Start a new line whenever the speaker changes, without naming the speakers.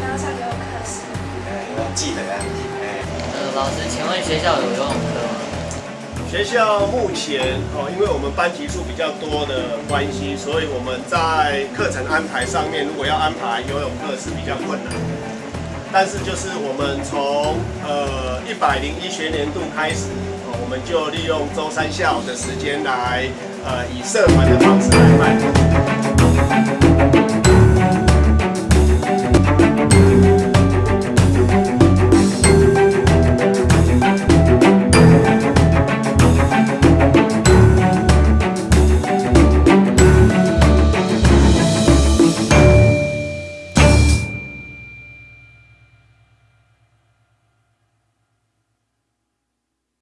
刚才给课时。
记得呀。哎，
呃，老师，请问学校有游泳课吗？
学校目前哦，因为我们班级数比较多的关系，所以我们在课程安排上面，如果要安排游泳课是比较困难。但是就是我们从呃一百零一学年度开始，哦，我们就利用周三下午的时间来，呃，以社团的方式来办。